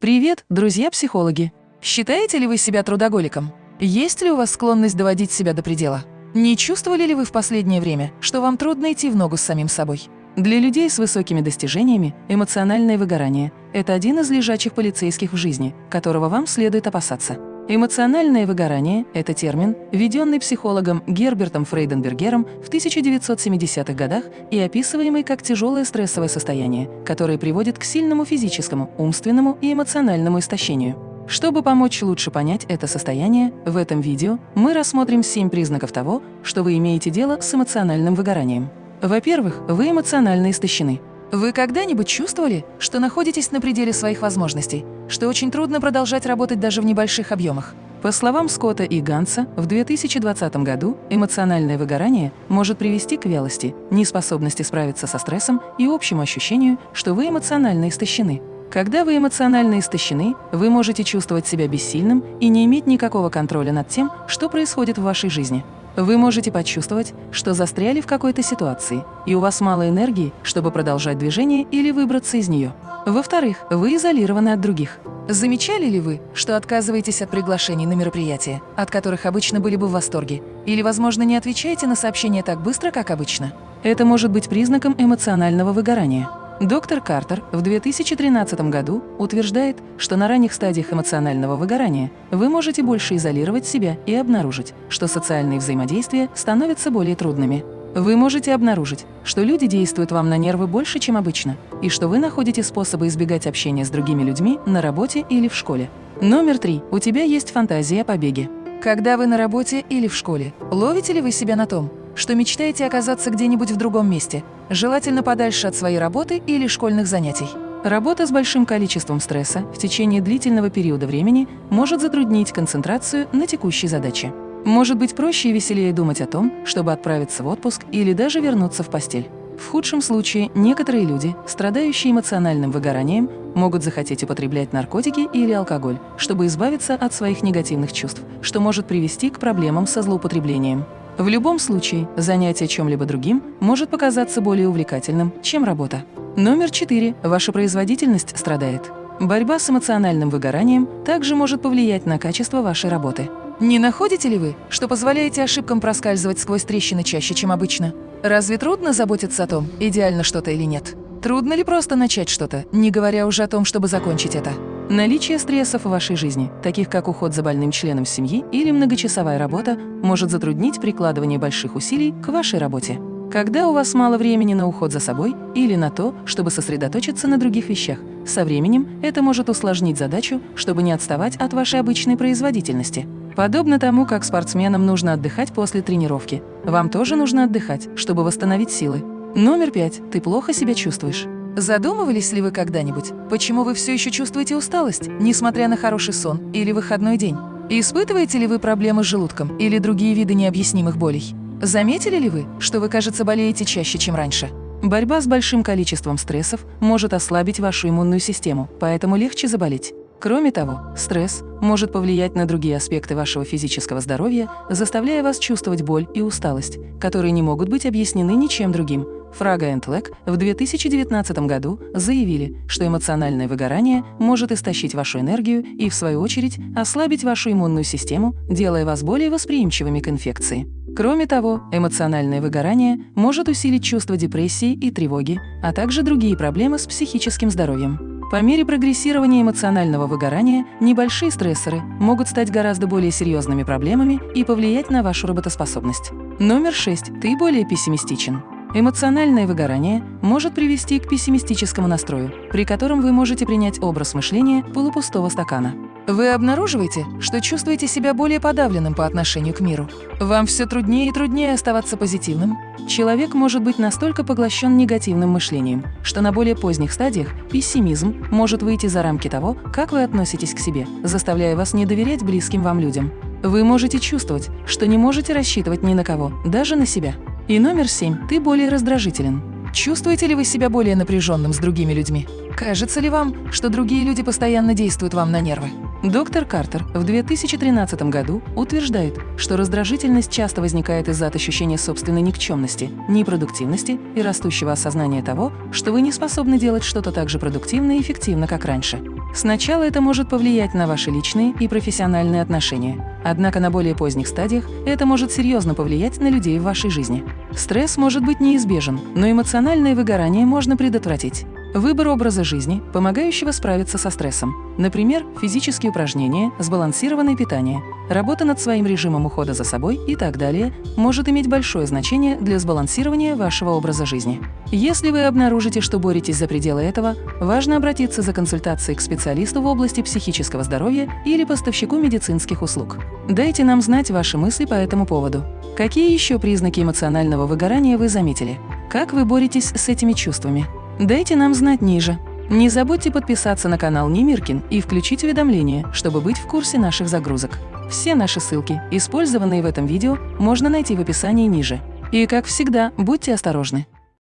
Привет, друзья-психологи! Считаете ли вы себя трудоголиком? Есть ли у вас склонность доводить себя до предела? Не чувствовали ли вы в последнее время, что вам трудно идти в ногу с самим собой? Для людей с высокими достижениями эмоциональное выгорание – это один из лежачих полицейских в жизни, которого вам следует опасаться. Эмоциональное выгорание – это термин, введенный психологом Гербертом Фрейденбергером в 1970-х годах и описываемый как тяжелое стрессовое состояние, которое приводит к сильному физическому, умственному и эмоциональному истощению. Чтобы помочь лучше понять это состояние, в этом видео мы рассмотрим 7 признаков того, что вы имеете дело с эмоциональным выгоранием. Во-первых, вы эмоционально истощены. Вы когда-нибудь чувствовали, что находитесь на пределе своих возможностей, что очень трудно продолжать работать даже в небольших объемах? По словам Скотта и Ганса, в 2020 году эмоциональное выгорание может привести к вялости, неспособности справиться со стрессом и общему ощущению, что вы эмоционально истощены. Когда вы эмоционально истощены, вы можете чувствовать себя бессильным и не иметь никакого контроля над тем, что происходит в вашей жизни. Вы можете почувствовать, что застряли в какой-то ситуации, и у вас мало энергии, чтобы продолжать движение или выбраться из нее. Во-вторых, вы изолированы от других. Замечали ли вы, что отказываетесь от приглашений на мероприятия, от которых обычно были бы в восторге? Или, возможно, не отвечаете на сообщения так быстро, как обычно? Это может быть признаком эмоционального выгорания. Доктор Картер в 2013 году утверждает, что на ранних стадиях эмоционального выгорания вы можете больше изолировать себя и обнаружить, что социальные взаимодействия становятся более трудными. Вы можете обнаружить, что люди действуют вам на нервы больше, чем обычно, и что вы находите способы избегать общения с другими людьми на работе или в школе. Номер три. У тебя есть фантазия о побеге. Когда вы на работе или в школе, ловите ли вы себя на том, что мечтаете оказаться где-нибудь в другом месте, желательно подальше от своей работы или школьных занятий. Работа с большим количеством стресса в течение длительного периода времени может затруднить концентрацию на текущей задаче. Может быть проще и веселее думать о том, чтобы отправиться в отпуск или даже вернуться в постель. В худшем случае некоторые люди, страдающие эмоциональным выгоранием, могут захотеть употреблять наркотики или алкоголь, чтобы избавиться от своих негативных чувств, что может привести к проблемам со злоупотреблением. В любом случае, занятие чем-либо другим может показаться более увлекательным, чем работа. Номер четыре. Ваша производительность страдает. Борьба с эмоциональным выгоранием также может повлиять на качество вашей работы. Не находите ли вы, что позволяете ошибкам проскальзывать сквозь трещины чаще, чем обычно? Разве трудно заботиться о том, идеально что-то или нет? Трудно ли просто начать что-то, не говоря уже о том, чтобы закончить это? Наличие стрессов в вашей жизни, таких как уход за больным членом семьи или многочасовая работа, может затруднить прикладывание больших усилий к вашей работе. Когда у вас мало времени на уход за собой или на то, чтобы сосредоточиться на других вещах, со временем это может усложнить задачу, чтобы не отставать от вашей обычной производительности. Подобно тому, как спортсменам нужно отдыхать после тренировки, вам тоже нужно отдыхать, чтобы восстановить силы. Номер пять. Ты плохо себя чувствуешь. Задумывались ли вы когда-нибудь, почему вы все еще чувствуете усталость, несмотря на хороший сон или выходной день? Испытываете ли вы проблемы с желудком или другие виды необъяснимых болей? Заметили ли вы, что вы, кажется, болеете чаще, чем раньше? Борьба с большим количеством стрессов может ослабить вашу иммунную систему, поэтому легче заболеть. Кроме того, стресс может повлиять на другие аспекты вашего физического здоровья, заставляя вас чувствовать боль и усталость, которые не могут быть объяснены ничем другим, Фрага и Лек в 2019 году заявили, что эмоциональное выгорание может истощить вашу энергию и, в свою очередь, ослабить вашу иммунную систему, делая вас более восприимчивыми к инфекции. Кроме того, эмоциональное выгорание может усилить чувство депрессии и тревоги, а также другие проблемы с психическим здоровьем. По мере прогрессирования эмоционального выгорания небольшие стрессоры могут стать гораздо более серьезными проблемами и повлиять на вашу работоспособность. Номер 6. Ты более пессимистичен. Эмоциональное выгорание может привести к пессимистическому настрою, при котором вы можете принять образ мышления полупустого стакана. Вы обнаруживаете, что чувствуете себя более подавленным по отношению к миру. Вам все труднее и труднее оставаться позитивным. Человек может быть настолько поглощен негативным мышлением, что на более поздних стадиях пессимизм может выйти за рамки того, как вы относитесь к себе, заставляя вас не доверять близким вам людям. Вы можете чувствовать, что не можете рассчитывать ни на кого, даже на себя. И номер семь. Ты более раздражителен. Чувствуете ли вы себя более напряженным с другими людьми? Кажется ли вам, что другие люди постоянно действуют вам на нервы? Доктор Картер в 2013 году утверждает, что раздражительность часто возникает из-за ощущения собственной никчемности, непродуктивности и растущего осознания того, что вы не способны делать что-то так же продуктивно и эффективно, как раньше. Сначала это может повлиять на ваши личные и профессиональные отношения. Однако на более поздних стадиях это может серьезно повлиять на людей в вашей жизни. Стресс может быть неизбежен, но эмоциональное выгорание можно предотвратить. Выбор образа жизни, помогающего справиться со стрессом. Например, физические упражнения, сбалансированное питание, работа над своим режимом ухода за собой и так далее может иметь большое значение для сбалансирования вашего образа жизни. Если вы обнаружите, что боретесь за пределы этого, важно обратиться за консультацией к специалисту в области психического здоровья или поставщику медицинских услуг. Дайте нам знать ваши мысли по этому поводу. Какие еще признаки эмоционального выгорания вы заметили? Как вы боретесь с этими чувствами? Дайте нам знать ниже. Не забудьте подписаться на канал Немиркин и включить уведомления, чтобы быть в курсе наших загрузок. Все наши ссылки, использованные в этом видео, можно найти в описании ниже. И, как всегда, будьте осторожны.